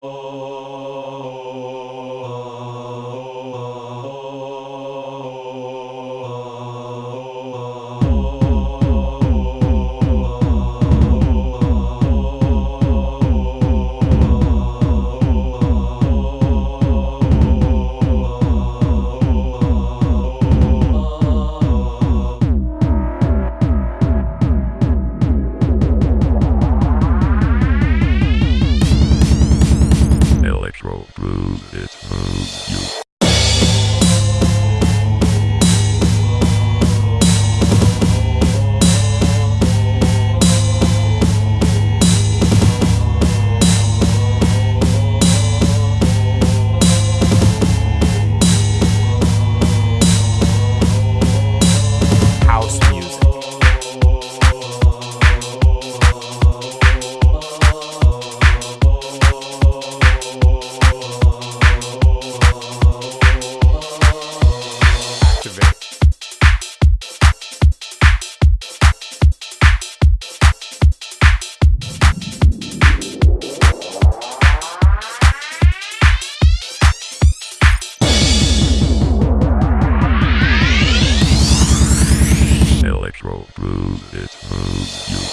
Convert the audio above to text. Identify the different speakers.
Speaker 1: Oh. prove it, prove you. it, oh, you.